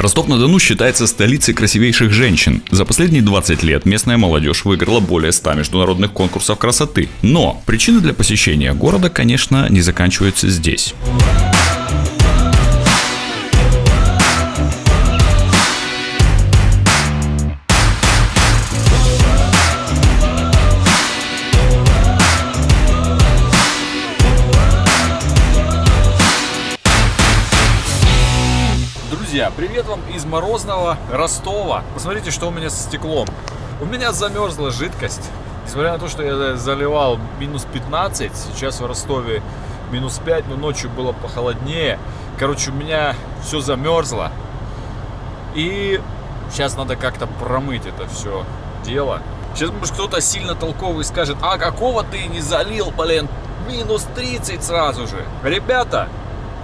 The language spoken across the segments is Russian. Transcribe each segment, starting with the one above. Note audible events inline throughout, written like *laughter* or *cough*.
Ростов-на-Дону считается столицей красивейших женщин. За последние 20 лет местная молодежь выиграла более 100 международных конкурсов красоты. Но причины для посещения города, конечно, не заканчиваются здесь. Привет вам из морозного Ростова. Посмотрите, что у меня со стеклом. У меня замерзла жидкость. Несмотря на то, что я заливал минус 15, сейчас в Ростове минус 5, но ночью было похолоднее. Короче, у меня все замерзло. И сейчас надо как-то промыть это все дело. Сейчас, может, кто-то сильно толковый скажет, а какого ты не залил, блин, минус 30 сразу же. Ребята,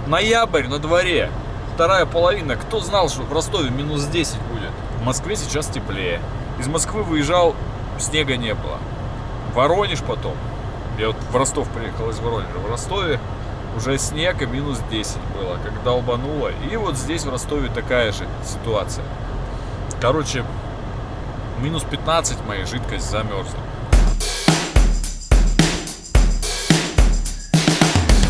ноябрь на дворе вторая половина. Кто знал, что в Ростове минус 10 будет? В Москве сейчас теплее. Из Москвы выезжал, снега не было. Воронеж потом. Я вот в Ростов приехал из Воронежа. В Ростове уже снег и минус 10 было, как долбануло. И вот здесь в Ростове такая же ситуация. Короче, минус 15 моя жидкость замерзла.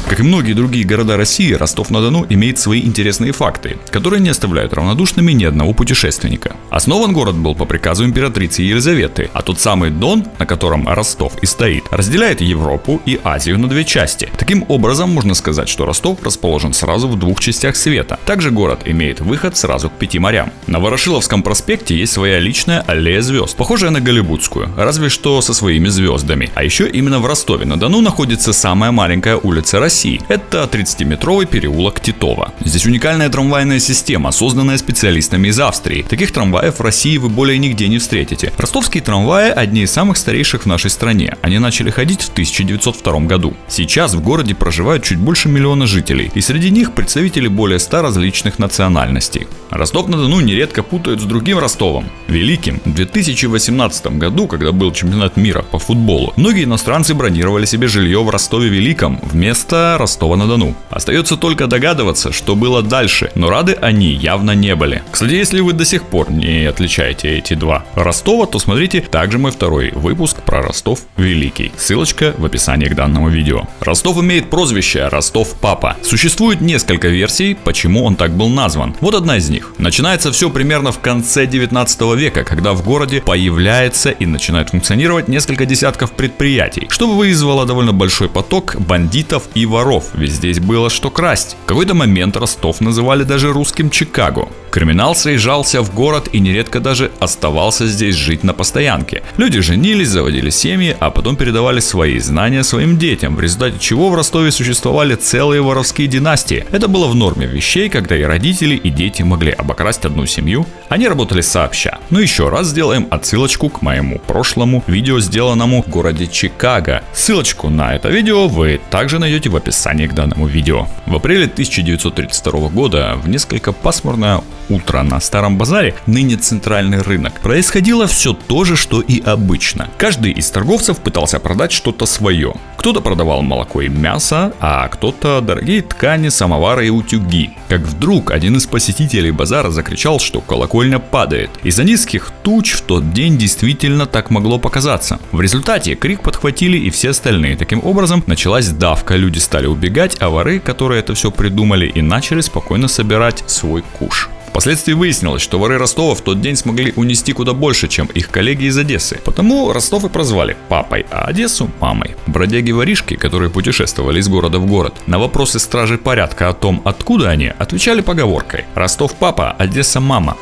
Как и многие другие города России, Ростов-на-Дону имеет свои интересные факты, которые не оставляют равнодушными ни одного путешественника. Основан город был по приказу императрицы Елизаветы, а тот самый Дон, на котором Ростов и стоит, разделяет Европу и Азию на две части. Таким образом, можно сказать, что Ростов расположен сразу в двух частях света. Также город имеет выход сразу к пяти морям. На Ворошиловском проспекте есть своя личная аллея звезд, похожая на Голливудскую, разве что со своими звездами. А еще именно в Ростове-на-Дону находится самая маленькая улица России России. Это 30-метровый переулок Титова. Здесь уникальная трамвайная система, созданная специалистами из Австрии. Таких трамваев в России вы более нигде не встретите. Ростовские трамваи одни из самых старейших в нашей стране. Они начали ходить в 1902 году. Сейчас в городе проживают чуть больше миллиона жителей, и среди них представители более 100 различных национальностей. Ростов-на-Дону нередко путают с другим Ростовом, Великим. В 2018 году, когда был чемпионат мира по футболу, многие иностранцы бронировали себе жилье в Ростове-Великом вместо Ростова-на-Дону. Остается только догадываться, что было дальше, но рады они явно не были. Кстати, если вы до сих пор не отличаете эти два Ростова, то смотрите также мой второй выпуск про Ростов Великий. Ссылочка в описании к данному видео. Ростов имеет прозвище Ростов Папа. Существует несколько версий, почему он так был назван. Вот одна из них. Начинается все примерно в конце 19 века, когда в городе появляется и начинает функционировать несколько десятков предприятий, что вызвало довольно большой поток бандитов и воров воров, ведь здесь было что красть. В какой-то момент Ростов называли даже русским Чикаго. Криминал съезжался в город и нередко даже оставался здесь жить на постоянке. Люди женились, заводили семьи, а потом передавали свои знания своим детям, в результате чего в Ростове существовали целые воровские династии. Это было в норме вещей, когда и родители, и дети могли обокрасть одну семью. Они работали сообща. Ну еще раз сделаем отсылочку к моему прошлому видео, сделанному в городе Чикаго. Ссылочку на это видео вы также найдете в описании к данному видео. В апреле 1932 года в несколько пасмурное утро на Старом Базаре, ныне центральный рынок, происходило все то же, что и обычно. Каждый из торговцев пытался продать что-то свое. Кто-то продавал молоко и мясо, а кто-то дорогие ткани, самовары и утюги. Как вдруг один из посетителей базара закричал, что колокольня падает. Из-за низких туч в тот день действительно так могло показаться. В результате крик подхватили и все остальные. Таким образом началась давка, люди стали убегать, а воры, которые это все придумали, и начали спокойно собирать свой куш. Впоследствии выяснилось, что воры Ростова в тот день смогли унести куда больше, чем их коллеги из Одессы. Потому Ростов и прозвали папой, а Одессу мамой. Бродяги-воришки, которые путешествовали из города в город, на вопросы стражи порядка о том, откуда они, отвечали поговоркой «Ростов папа, Одесса мама».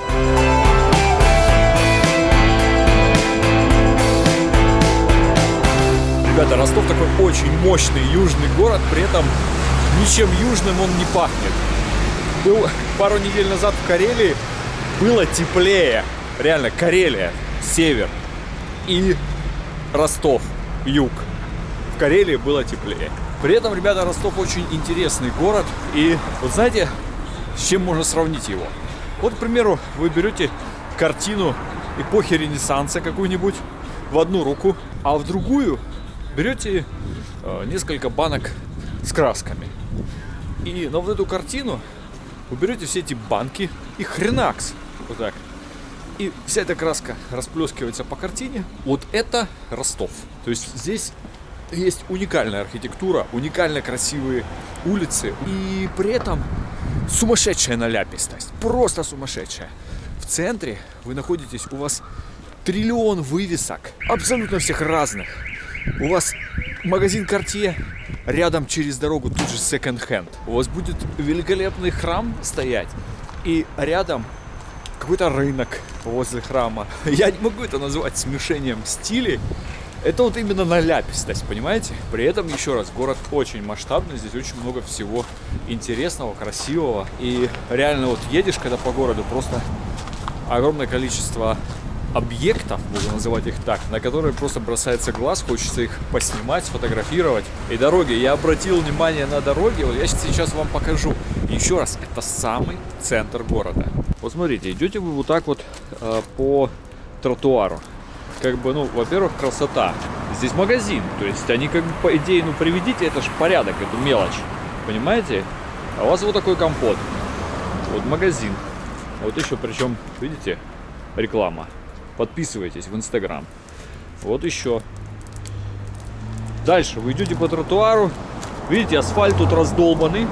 Ребята, Ростов такой очень мощный южный город, при этом ничем южным он не пахнет был пару недель назад в Карелии, было теплее. Реально, Карелия, север и Ростов, юг. В Карелии было теплее. При этом, ребята, Ростов очень интересный город. И вот знаете, с чем можно сравнить его? Вот, к примеру, вы берете картину эпохи Ренессанса какую-нибудь в одну руку, а в другую берете э, несколько банок с красками. И на вот эту картину вы берете все эти банки и хренакс. Вот так. И вся эта краска расплескивается по картине. Вот это Ростов. То есть здесь есть уникальная архитектура, уникально красивые улицы и при этом сумасшедшая наляпистость. Просто сумасшедшая. В центре вы находитесь, у вас триллион вывесок, абсолютно всех разных. У вас магазин Cartier, рядом через дорогу тут же секонд-хенд. У вас будет великолепный храм стоять, и рядом какой-то рынок возле храма. *laughs* Я не могу это назвать смешением стилей. Это вот именно наляпистость, понимаете? При этом, еще раз, город очень масштабный, здесь очень много всего интересного, красивого. И реально вот едешь, когда по городу, просто огромное количество объектов, буду называть их так, на которые просто бросается глаз, хочется их поснимать, сфотографировать. И дороги, я обратил внимание на дороги, вот я сейчас вам покажу. Еще раз, это самый центр города. Вот смотрите, идете вы вот так вот э, по тротуару. Как бы, ну, во-первых, красота. Здесь магазин, то есть они как бы по идее, ну, приведите, это же порядок, эту мелочь, понимаете? А у вас вот такой компот. Вот магазин. Вот еще, причем, видите, реклама. Подписывайтесь в Инстаграм. Вот еще. Дальше вы идете по тротуару. Видите, асфальт тут раздолбанный.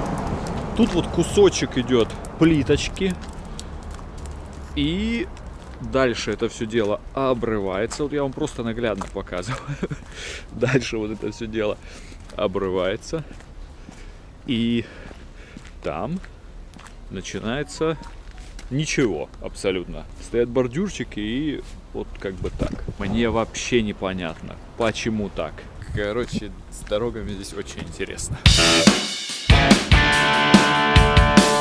Тут вот кусочек идет плиточки. И дальше это все дело обрывается. Вот я вам просто наглядно показываю. *laughs* Дальше вот это все дело обрывается. И там начинается ничего абсолютно. Стоят бордюрчики и вот как бы так. Мне вообще непонятно, почему так. Короче, с дорогами здесь очень интересно.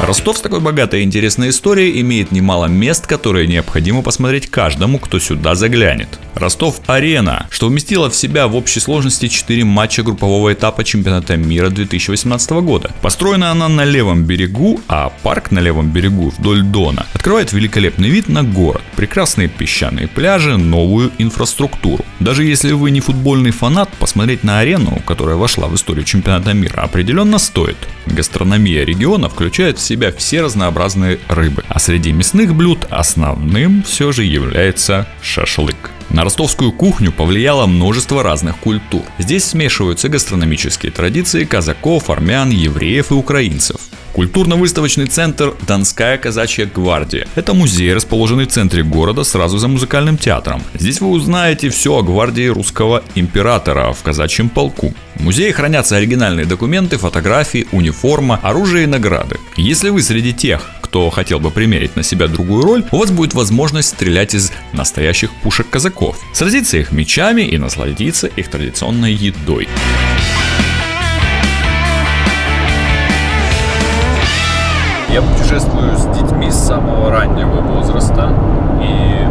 Ростов с такой богатой и интересной историей имеет немало мест, которые необходимо посмотреть каждому, кто сюда заглянет. Ростов-Арена, что вместила в себя в общей сложности 4 матча группового этапа чемпионата мира 2018 года. Построена она на левом берегу, а парк на левом берегу вдоль Дона открывает великолепный вид на город, прекрасные песчаные пляжи, новую инфраструктуру. Даже если вы не футбольный фанат, посмотреть на арену, которая вошла в историю чемпионата мира, определенно стоит. Гастрономия региона включает себя все разнообразные рыбы, а среди мясных блюд основным все же является шашлык. На ростовскую кухню повлияло множество разных культур. Здесь смешиваются гастрономические традиции казаков, армян, евреев и украинцев. Культурно-выставочный центр «Донская казачья гвардия». Это музей, расположенный в центре города сразу за музыкальным театром. Здесь вы узнаете все о гвардии русского императора в казачьем полку. В музее хранятся оригинальные документы, фотографии, униформа, оружие и награды. Если вы среди тех, кто хотел бы примерить на себя другую роль, у вас будет возможность стрелять из настоящих пушек казаков, сразиться их мечами и насладиться их традиционной едой. Я путешествую с детьми с самого раннего возраста. И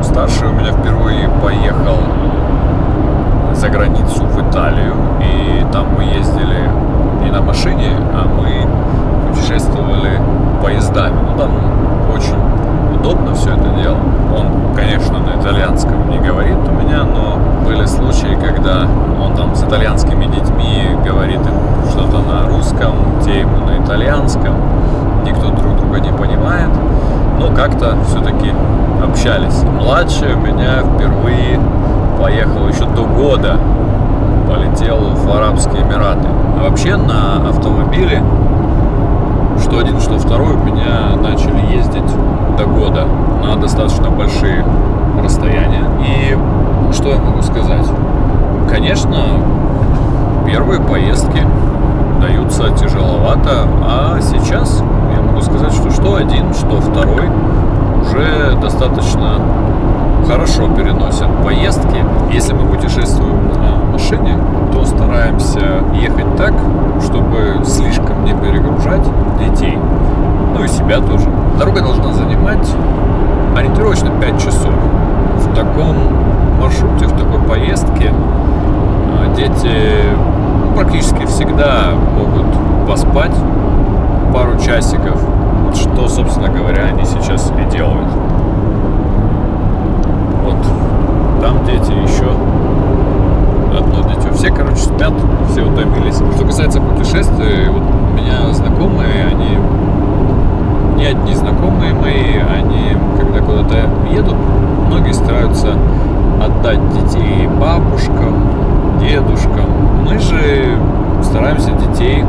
старший у меня впервые поехал за границу в Италию. И там мы ездили не на машине, а мы путешествовали поездами. Ну там очень удобно все это дело. Он, конечно, на итальянском не говорит у меня, но были случаи, когда он там с итальянскими детьми говорит им что-то на русском, те ему на итальянском. Никто друг друга не понимает, но как-то все-таки общались. Младший у меня впервые поехал еще до года, полетел в Арабские Эмираты. А вообще на автомобиле что один, что второй у меня начали ездить до года на достаточно большие расстояния. И что я могу сказать? Конечно, первые поездки даются тяжеловато, а сейчас могу сказать, что что один, что второй уже достаточно хорошо переносят поездки. Если мы путешествуем на машине, то стараемся ехать так, чтобы слишком не перегружать детей, ну и себя тоже. Дорога должна занимать ориентировочно 5 часов. В таком маршруте, в такой поездке а, дети практически всегда могут поспать пару часиков, что, собственно говоря, они сейчас себе делают. Вот там дети еще одно дитё. Все, короче, спят, все утомились. Что касается путешествий, вот у меня знакомые, они не одни знакомые мои, они когда куда-то едут, многие стараются отдать детей бабушкам, дедушкам. Мы же стараемся детей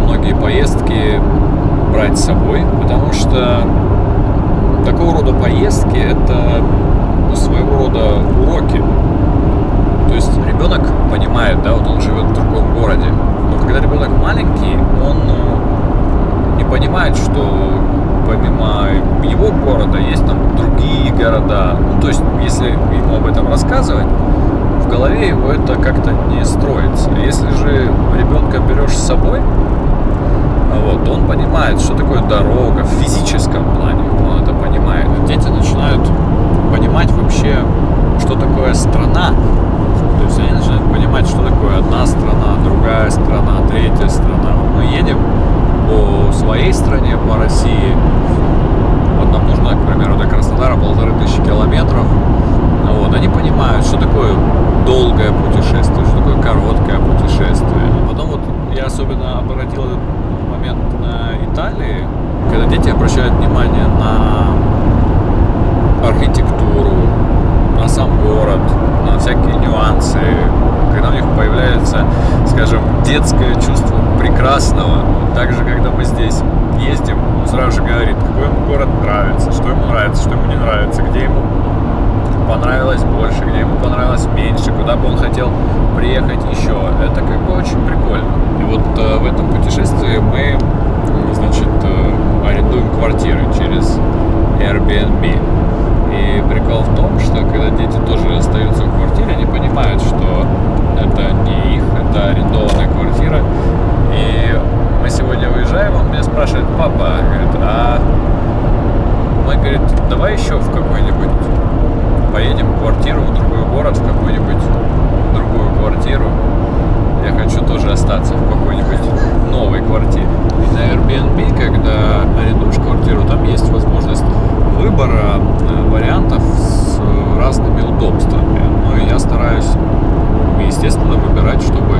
многие поездки брать с собой, потому что такого рода поездки это ну, своего рода уроки. То есть ребенок понимает, да, вот он живет в другом городе, но когда ребенок маленький, он ну, не понимает, что помимо его города есть там другие города. Ну, то есть, если ему об этом рассказывать, в голове его это как-то не строится. Если же ребенка берешь с собой, вот, он понимает, что такое дорога в физическом плане, он это понимает. Дети начинают понимать вообще, что такое страна. То есть они начинают понимать, что такое одна страна, другая страна, третья страна. Мы едем по своей стране, по России. Вот нам нужно, к примеру, до Краснодара полторы тысячи километров. Вот, они понимают, что такое долгое путешествие, что такое короткое путешествие. Потом вот я особенно обратил момент Италии, когда дети обращают внимание на архитектуру, на сам город, на всякие нюансы, когда у них появляется, скажем, детское чувство прекрасного. Также, когда мы здесь ездим, он сразу же говорит, какой ему город нравится, что ему нравится, что ему не нравится, где ему понравилось больше, где ему понравилось меньше, куда бы он хотел приехать еще. Это как бы очень прикольно. И вот э, в этом путешествии мы, значит, э, арендуем квартиры через Airbnb. И прикол в том, что когда дети тоже остаются в квартире, они понимают, что это не их, это арендованная квартира. И мы сегодня выезжаем, он меня спрашивает, папа, говорит, а мы, говорит, давай еще в какой-нибудь поедем в квартиру в другой город, в какую-нибудь другую квартиру. Я хочу тоже остаться в какой-нибудь новой квартире. И на Airbnb, когда арендуешь квартиру, там есть возможность выбора э, вариантов с разными удобствами. Ну и я стараюсь, естественно, выбирать, чтобы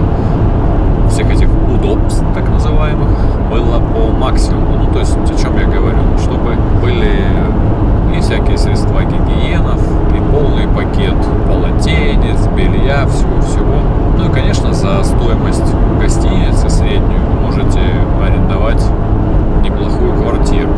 всех этих удобств, так называемых, было по максимуму. Ну, то есть, о чем я говорю? Чтобы были и всякие средства гигиенов, и полный пакет полотенец, белья, всего-всего. Ну и, конечно, за стоимость гостиницы среднюю можете арендовать неплохую квартиру.